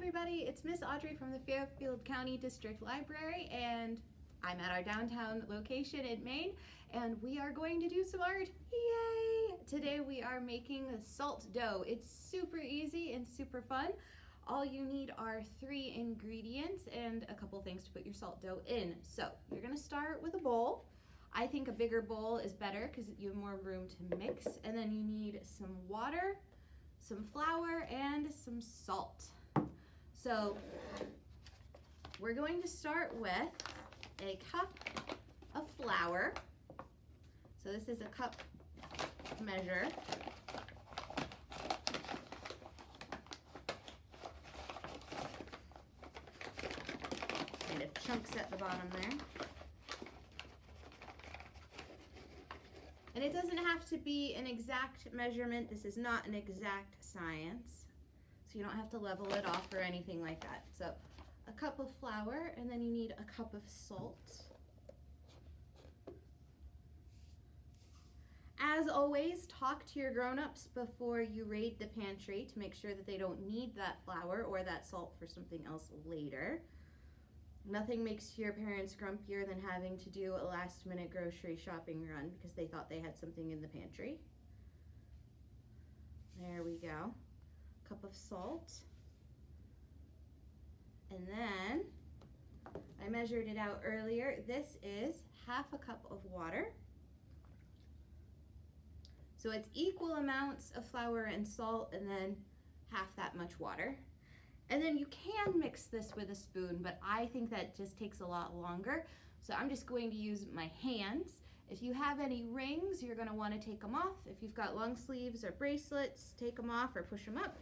everybody, it's Miss Audrey from the Fairfield County District Library and I'm at our downtown location in Main and we are going to do some art. Yay! Today we are making salt dough. It's super easy and super fun. All you need are three ingredients and a couple things to put your salt dough in. So you're gonna start with a bowl. I think a bigger bowl is better because you have more room to mix. And then you need some water, some flour, and some salt. So we're going to start with a cup of flour. So this is a cup measure. Kind of chunks at the bottom there. And it doesn't have to be an exact measurement. This is not an exact science so you don't have to level it off or anything like that. So a cup of flour and then you need a cup of salt. As always, talk to your grown-ups before you raid the pantry to make sure that they don't need that flour or that salt for something else later. Nothing makes your parents grumpier than having to do a last minute grocery shopping run because they thought they had something in the pantry. There we go cup of salt. And then I measured it out earlier. This is half a cup of water. So it's equal amounts of flour and salt and then half that much water. And then you can mix this with a spoon, but I think that just takes a lot longer. So I'm just going to use my hands. If you have any rings, you're gonna wanna take them off. If you've got long sleeves or bracelets, take them off or push them up.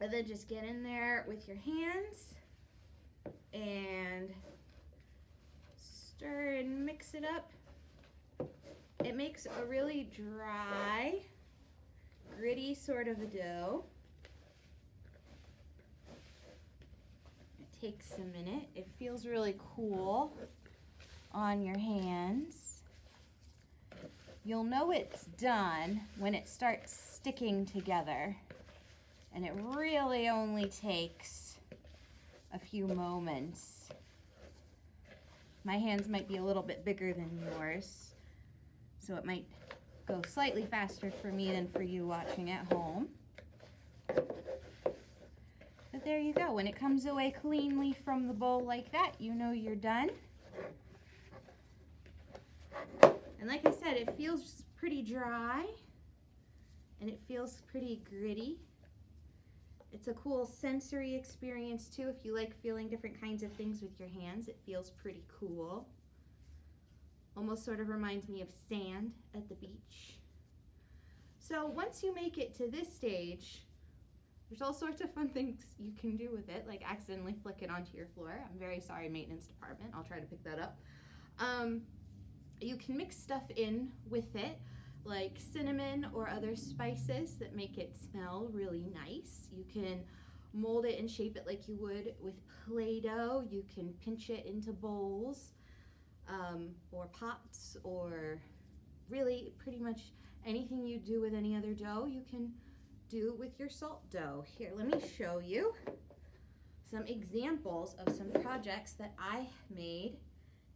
And then just get in there with your hands and stir and mix it up. It makes a really dry, gritty sort of a dough. It takes a minute. It feels really cool on your hands. You'll know it's done when it starts sticking together. And it really only takes a few moments. My hands might be a little bit bigger than yours, so it might go slightly faster for me than for you watching at home. But there you go. When it comes away cleanly from the bowl like that, you know you're done. And like I said, it feels pretty dry and it feels pretty gritty. It's a cool sensory experience too. If you like feeling different kinds of things with your hands, it feels pretty cool. Almost sort of reminds me of sand at the beach. So once you make it to this stage, there's all sorts of fun things you can do with it, like accidentally flick it onto your floor. I'm very sorry, maintenance department. I'll try to pick that up. Um, you can mix stuff in with it like cinnamon or other spices that make it smell really nice. You can mold it and shape it like you would with Play-Doh. You can pinch it into bowls um, or pots or really pretty much anything you do with any other dough you can do with your salt dough. Here, let me show you some examples of some projects that I made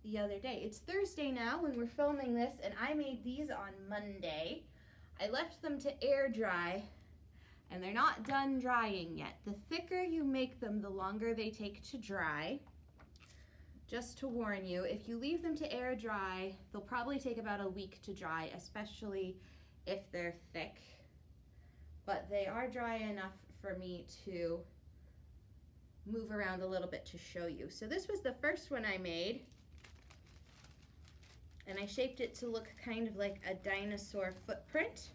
the other day. It's Thursday now when we're filming this and I made these on Monday. I left them to air dry and they're not done drying yet. The thicker you make them, the longer they take to dry. Just to warn you, if you leave them to air dry, they'll probably take about a week to dry, especially if they're thick. But they are dry enough for me to move around a little bit to show you. So this was the first one I made and I shaped it to look kind of like a dinosaur footprint.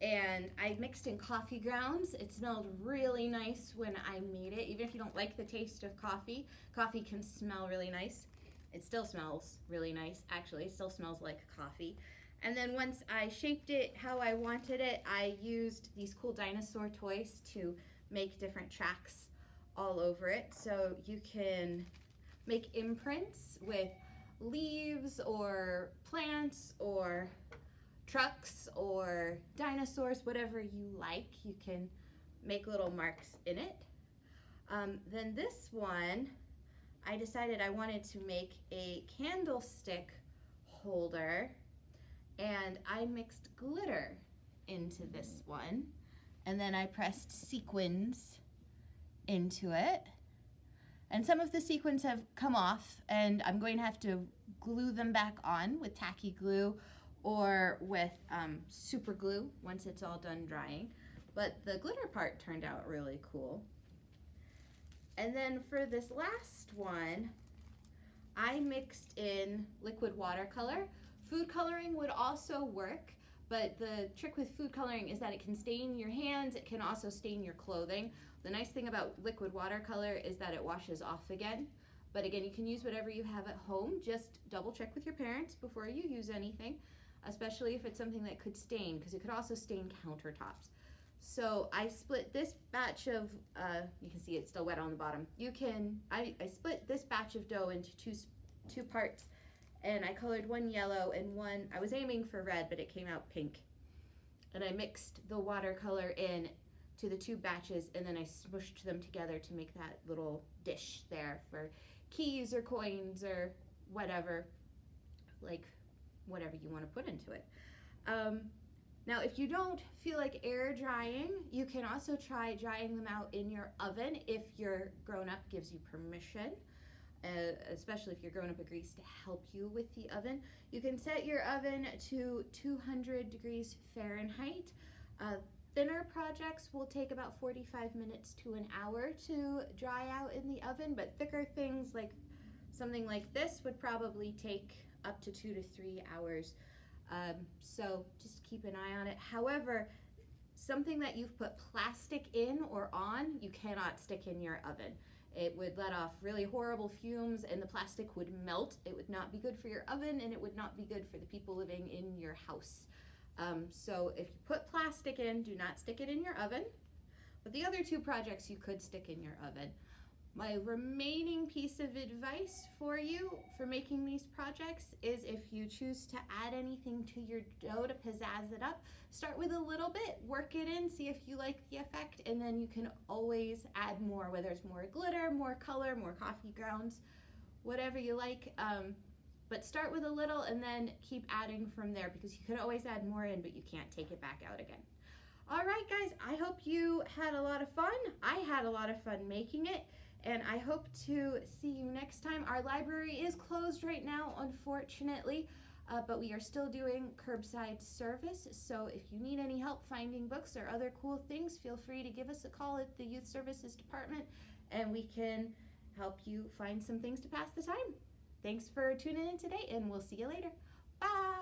And I mixed in coffee grounds. It smelled really nice when I made it. Even if you don't like the taste of coffee, coffee can smell really nice. It still smells really nice, actually. It still smells like coffee. And then once I shaped it how I wanted it, I used these cool dinosaur toys to make different tracks all over it. So you can make imprints with leaves or plants or trucks or dinosaurs, whatever you like. You can make little marks in it. Um, then this one, I decided I wanted to make a candlestick holder and I mixed glitter into this one and then I pressed sequins into it and some of the sequins have come off and I'm going to have to glue them back on with tacky glue or with um, super glue once it's all done drying. But the glitter part turned out really cool. And then for this last one, I mixed in liquid watercolor. Food coloring would also work, but the trick with food coloring is that it can stain your hands, it can also stain your clothing. The nice thing about liquid watercolor is that it washes off again. But again, you can use whatever you have at home. Just double check with your parents before you use anything, especially if it's something that could stain, because it could also stain countertops. So I split this batch of, uh, you can see it's still wet on the bottom. You can, I, I split this batch of dough into two, two parts and I colored one yellow and one, I was aiming for red, but it came out pink. And I mixed the watercolor in to the two batches and then I smushed them together to make that little dish there for keys or coins or whatever, like whatever you want to put into it. Um, now, if you don't feel like air drying, you can also try drying them out in your oven if your grown-up gives you permission, uh, especially if you're grown-up agrees to help you with the oven. You can set your oven to 200 degrees Fahrenheit. Uh, thinner projects will take about 45 minutes to an hour to dry out in the oven, but thicker things like something like this would probably take up to two to three hours um, so just keep an eye on it. However, something that you've put plastic in or on, you cannot stick in your oven. It would let off really horrible fumes and the plastic would melt. It would not be good for your oven and it would not be good for the people living in your house. Um, so if you put plastic in, do not stick it in your oven. But the other two projects you could stick in your oven. My remaining piece of advice for you for making these projects is if you choose to add anything to your dough to pizzazz it up, start with a little bit, work it in, see if you like the effect, and then you can always add more, whether it's more glitter, more color, more coffee grounds, whatever you like. Um, but start with a little and then keep adding from there because you can always add more in, but you can't take it back out again. All right, guys, I hope you had a lot of fun. I had a lot of fun making it and I hope to see you next time. Our library is closed right now, unfortunately, uh, but we are still doing curbside service. So if you need any help finding books or other cool things, feel free to give us a call at the Youth Services Department and we can help you find some things to pass the time. Thanks for tuning in today and we'll see you later. Bye!